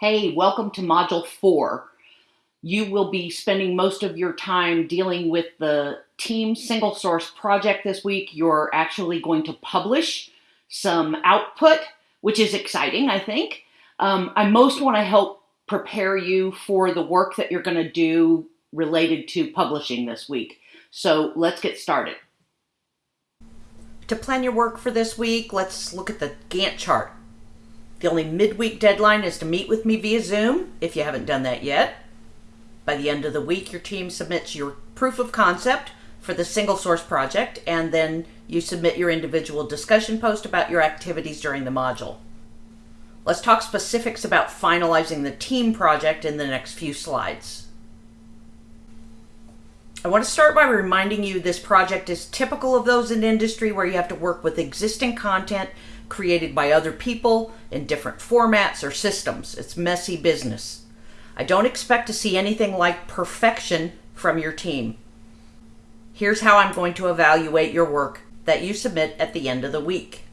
Hey, welcome to Module 4. You will be spending most of your time dealing with the team single source project this week. You're actually going to publish some output, which is exciting, I think. Um, I most want to help prepare you for the work that you're going to do related to publishing this week. So let's get started. To plan your work for this week, let's look at the Gantt chart. The only midweek deadline is to meet with me via Zoom, if you haven't done that yet. By the end of the week, your team submits your proof of concept for the single source project, and then you submit your individual discussion post about your activities during the module. Let's talk specifics about finalizing the team project in the next few slides. I want to start by reminding you this project is typical of those in industry where you have to work with existing content created by other people in different formats or systems. It's messy business. I don't expect to see anything like perfection from your team. Here's how I'm going to evaluate your work that you submit at the end of the week.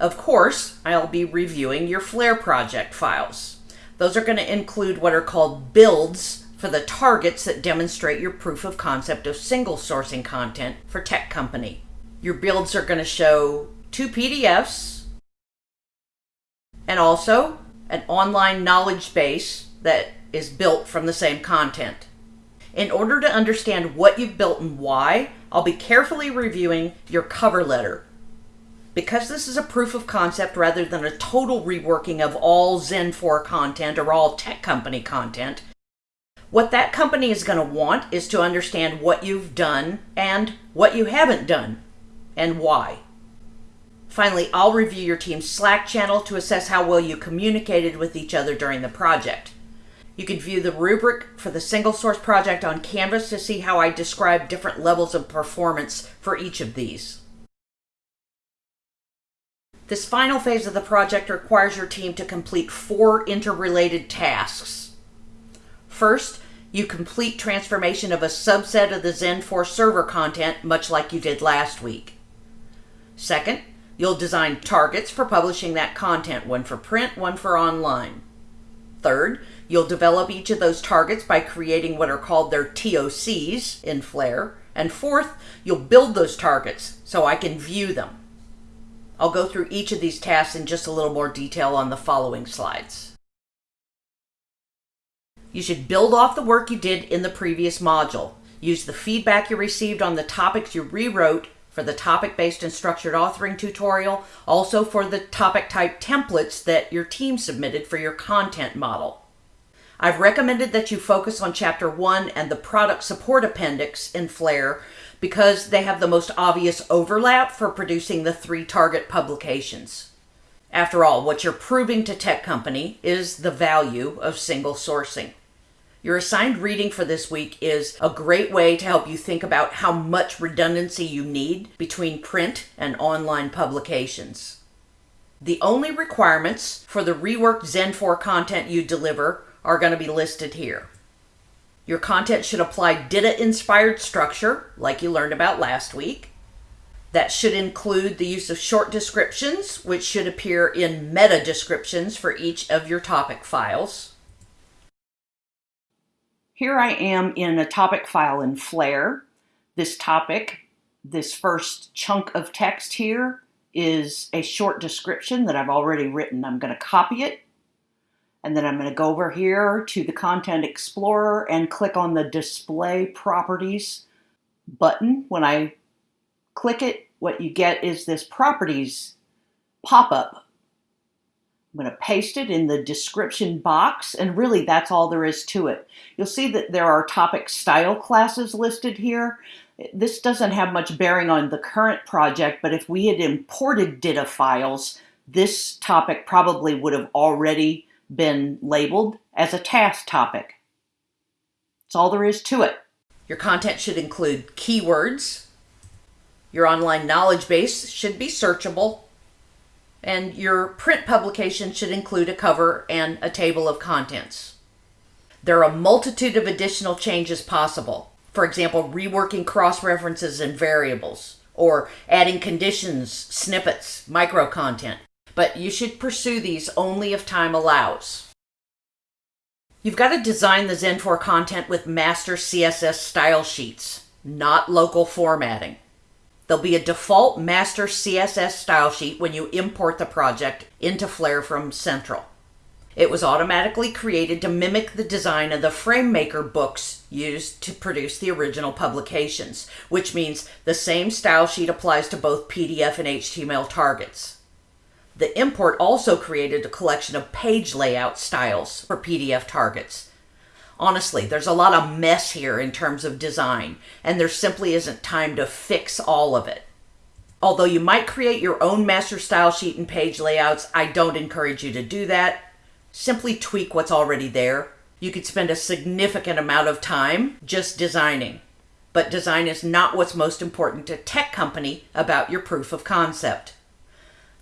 Of course, I'll be reviewing your Flare project files. Those are going to include what are called builds for the targets that demonstrate your proof of concept of single sourcing content for tech company. Your builds are going to show two PDFs and also an online knowledge base that is built from the same content. In order to understand what you've built and why, I'll be carefully reviewing your cover letter. Because this is a proof of concept rather than a total reworking of all Zen 4 content or all tech company content, what that company is going to want is to understand what you've done and what you haven't done and why. Finally, I'll review your team's Slack channel to assess how well you communicated with each other during the project. You can view the rubric for the single source project on Canvas to see how I describe different levels of performance for each of these. This final phase of the project requires your team to complete four interrelated tasks. First, you complete transformation of a subset of the Zen 4 server content, much like you did last week. Second, you'll design targets for publishing that content, one for print, one for online. Third, you'll develop each of those targets by creating what are called their TOCs in Flare. And fourth, you'll build those targets so I can view them. I'll go through each of these tasks in just a little more detail on the following slides. You should build off the work you did in the previous module. Use the feedback you received on the topics you rewrote for the topic-based and structured authoring tutorial, also for the topic type templates that your team submitted for your content model. I've recommended that you focus on Chapter 1 and the Product Support Appendix in Flare because they have the most obvious overlap for producing the three target publications. After all, what you're proving to tech company is the value of single sourcing. Your assigned reading for this week is a great way to help you think about how much redundancy you need between print and online publications. The only requirements for the reworked Zen 4 content you deliver are going to be listed here. Your content should apply DITA-inspired structure, like you learned about last week. That should include the use of short descriptions, which should appear in meta descriptions for each of your topic files. Here I am in a topic file in Flare. This topic, this first chunk of text here, is a short description that I've already written. I'm going to copy it, and then I'm going to go over here to the Content Explorer and click on the Display Properties button. When I click it, what you get is this Properties pop-up I'm going to paste it in the description box, and really that's all there is to it. You'll see that there are topic style classes listed here. This doesn't have much bearing on the current project, but if we had imported DITA files, this topic probably would have already been labeled as a task topic. That's all there is to it. Your content should include keywords. Your online knowledge base should be searchable and your print publication should include a cover and a table of contents. There are a multitude of additional changes possible. For example, reworking cross-references and variables, or adding conditions, snippets, micro content. but you should pursue these only if time allows. You've got to design the Zen4 content with master CSS style sheets, not local formatting. There'll be a default master CSS style sheet when you import the project into Flare from Central. It was automatically created to mimic the design of the FrameMaker books used to produce the original publications, which means the same style sheet applies to both PDF and HTML targets. The import also created a collection of page layout styles for PDF targets. Honestly, there's a lot of mess here in terms of design, and there simply isn't time to fix all of it. Although you might create your own master style sheet and page layouts, I don't encourage you to do that simply tweak what's already there. You could spend a significant amount of time just designing. But design is not what's most important to tech company about your proof of concept.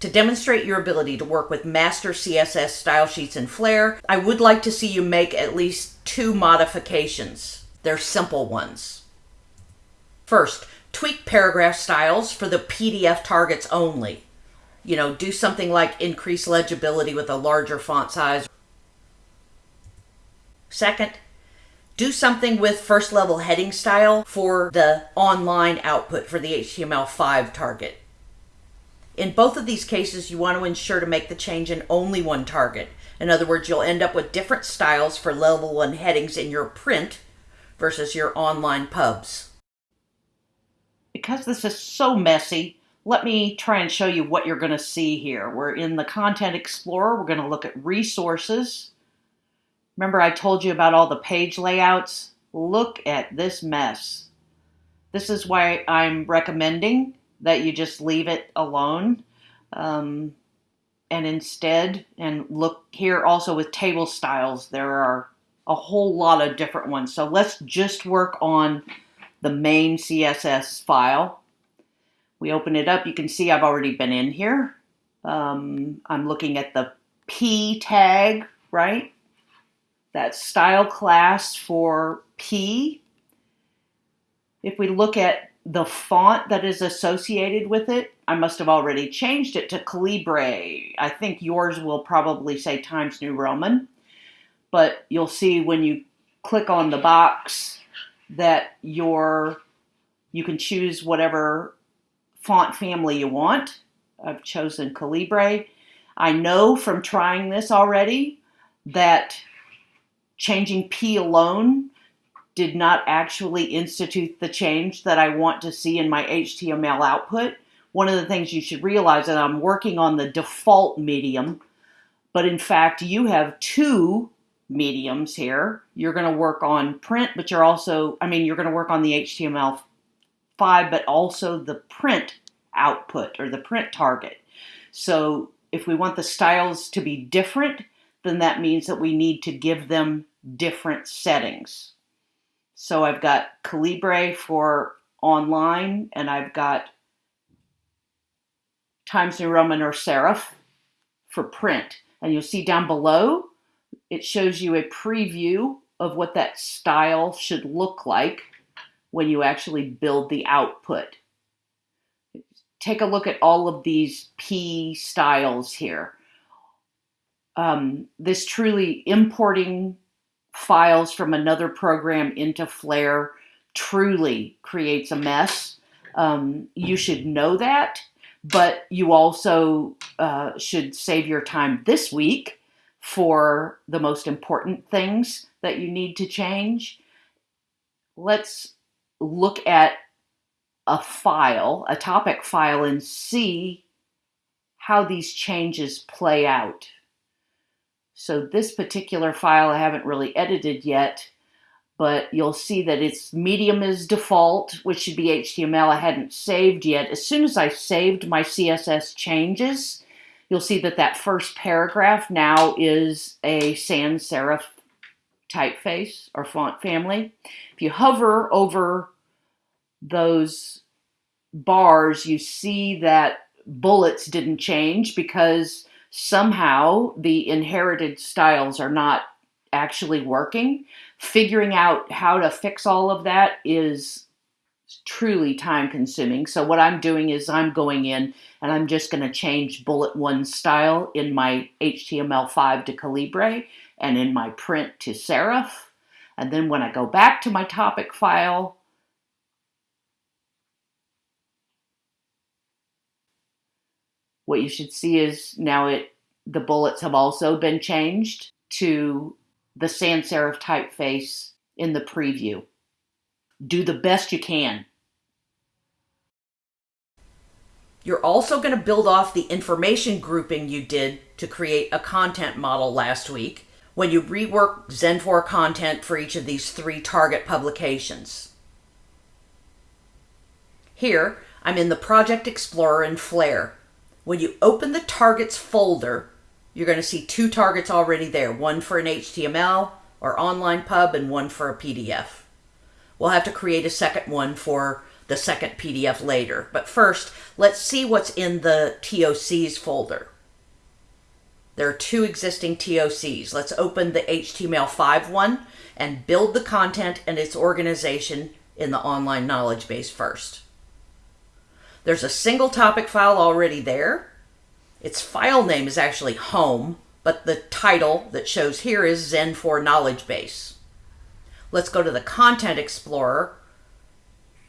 To demonstrate your ability to work with master CSS style sheets in Flare, I would like to see you make at least two modifications. They're simple ones. First, tweak paragraph styles for the PDF targets only you know, do something like increase legibility with a larger font size. Second, do something with first level heading style for the online output for the HTML5 target. In both of these cases, you want to ensure to make the change in only one target. In other words, you'll end up with different styles for level 1 headings in your print versus your online pubs. Because this is so messy, let me try and show you what you're going to see here. We're in the Content Explorer. We're going to look at resources. Remember I told you about all the page layouts? Look at this mess. This is why I'm recommending that you just leave it alone. Um, and instead, and look here also with table styles, there are a whole lot of different ones. So let's just work on the main CSS file we open it up, you can see I've already been in here. Um, I'm looking at the P tag, right? That style class for P. If we look at the font that is associated with it, I must have already changed it to Calibri. I think yours will probably say Times New Roman, but you'll see when you click on the box that your you can choose whatever font family you want. I've chosen Calibri. I know from trying this already that changing P alone did not actually institute the change that I want to see in my HTML output. One of the things you should realize that I'm working on the default medium, but in fact you have two mediums here. You're going to work on print, but you're also, I mean, you're going to work on the HTML 5, but also the print output or the print target. So if we want the styles to be different, then that means that we need to give them different settings. So I've got Calibri for online and I've got Times New Roman or Serif for print. And you'll see down below, it shows you a preview of what that style should look like when you actually build the output. Take a look at all of these P styles here. Um, this truly importing files from another program into Flare truly creates a mess. Um, you should know that, but you also uh, should save your time this week for the most important things that you need to change. Let's look at a file, a topic file, and see how these changes play out. So this particular file I haven't really edited yet, but you'll see that its medium is default, which should be HTML. I hadn't saved yet. As soon as I saved my CSS changes, you'll see that that first paragraph now is a sans serif typeface or font family. If you hover over those bars, you see that bullets didn't change because somehow the inherited styles are not actually working. Figuring out how to fix all of that is truly time consuming. So what I'm doing is I'm going in and I'm just going to change bullet one style in my HTML5 to Calibri and in my print to serif. And then when I go back to my topic file, what you should see is now it the bullets have also been changed to the sans serif typeface in the preview. Do the best you can. You're also going to build off the information grouping you did to create a content model last week when you rework Zen4 content for each of these three target publications. Here, I'm in the Project Explorer in Flare. When you open the Targets folder, you're going to see two targets already there, one for an HTML or online pub and one for a PDF. We'll have to create a second one for the second PDF later. But first, let's see what's in the TOCs folder. There are two existing TOCs. Let's open the HTML5 one and build the content and its organization in the online knowledge base first. There's a single topic file already there. Its file name is actually home, but the title that shows here is Zen4 Knowledge Base. Let's go to the Content Explorer,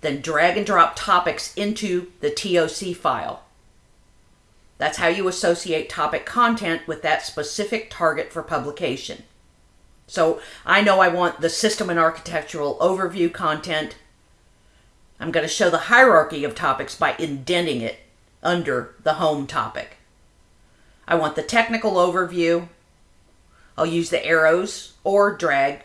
then drag and drop topics into the TOC file. That's how you associate topic content with that specific target for publication. So I know I want the system and architectural overview content. I'm going to show the hierarchy of topics by indenting it under the home topic. I want the technical overview. I'll use the arrows or drag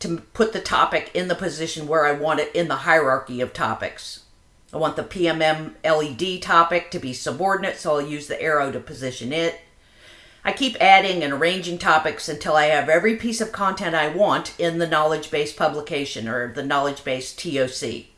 to put the topic in the position where I want it in the hierarchy of topics. I want the PMM LED topic to be subordinate, so I'll use the arrow to position it. I keep adding and arranging topics until I have every piece of content I want in the knowledge base publication or the knowledge base TOC.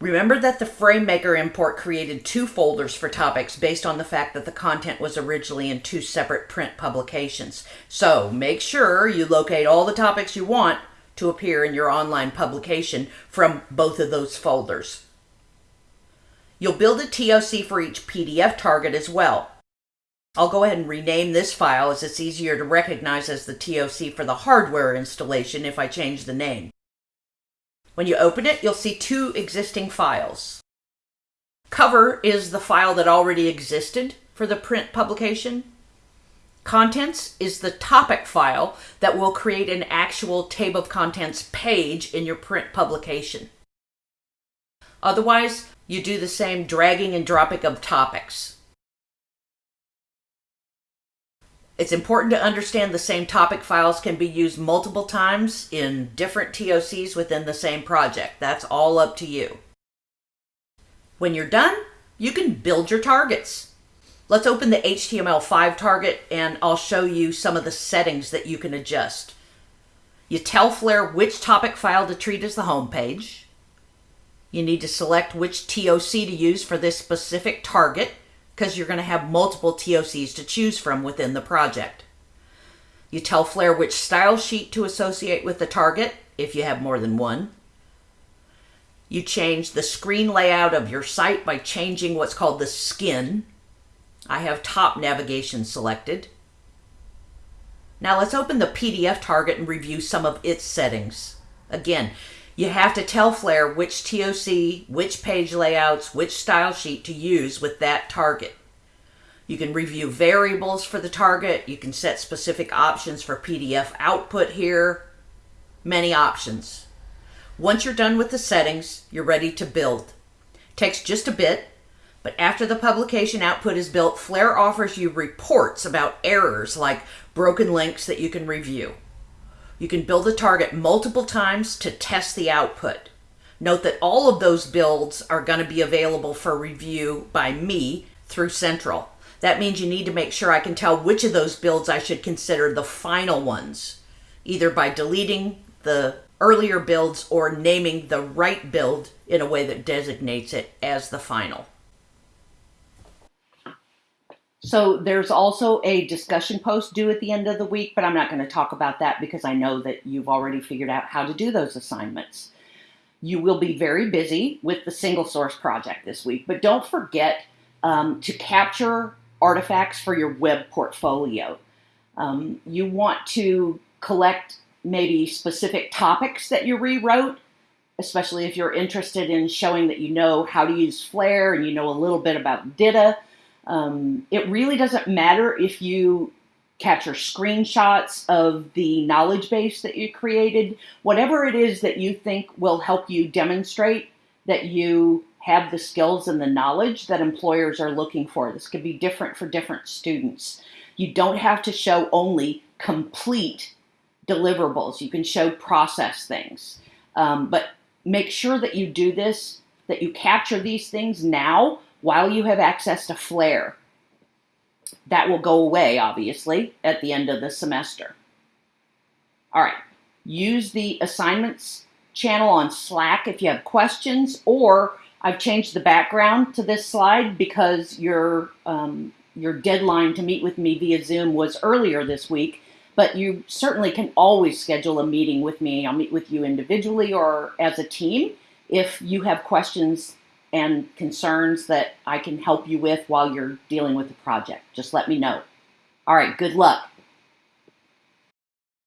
Remember that the FrameMaker import created two folders for topics based on the fact that the content was originally in two separate print publications. So make sure you locate all the topics you want to appear in your online publication from both of those folders. You'll build a TOC for each PDF target as well. I'll go ahead and rename this file as it's easier to recognize as the TOC for the hardware installation if I change the name. When you open it, you'll see two existing files. Cover is the file that already existed for the print publication. Contents is the topic file that will create an actual table of contents page in your print publication. Otherwise, you do the same dragging and dropping of topics. It's important to understand the same topic files can be used multiple times in different TOCs within the same project. That's all up to you. When you're done, you can build your targets. Let's open the HTML5 target and I'll show you some of the settings that you can adjust. You tell Flare which topic file to treat as the home page. You need to select which TOC to use for this specific target because you're going to have multiple TOCs to choose from within the project. You tell Flare which style sheet to associate with the target if you have more than one. You change the screen layout of your site by changing what's called the skin. I have top navigation selected. Now let's open the PDF target and review some of its settings. Again, you have to tell Flare which TOC, which page layouts, which style sheet to use with that target. You can review variables for the target. You can set specific options for PDF output here. Many options. Once you're done with the settings, you're ready to build. Takes just a bit, but after the publication output is built, Flare offers you reports about errors like broken links that you can review. You can build a target multiple times to test the output. Note that all of those builds are going to be available for review by me through Central. That means you need to make sure I can tell which of those builds I should consider the final ones, either by deleting the earlier builds or naming the right build in a way that designates it as the final. So there's also a discussion post due at the end of the week, but I'm not going to talk about that because I know that you've already figured out how to do those assignments. You will be very busy with the single source project this week, but don't forget um, to capture artifacts for your web portfolio. Um, you want to collect maybe specific topics that you rewrote, especially if you're interested in showing that you know how to use Flare and you know a little bit about DITA. Um, it really doesn't matter if you capture screenshots of the knowledge base that you created, whatever it is that you think will help you demonstrate that you have the skills and the knowledge that employers are looking for. This could be different for different students. You don't have to show only complete deliverables. You can show process things. Um, but make sure that you do this, that you capture these things now while you have access to Flare. That will go away, obviously, at the end of the semester. All right, use the assignments channel on Slack if you have questions, or I've changed the background to this slide because your, um, your deadline to meet with me via Zoom was earlier this week, but you certainly can always schedule a meeting with me. I'll meet with you individually or as a team if you have questions and concerns that I can help you with while you're dealing with the project. Just let me know. All right, good luck.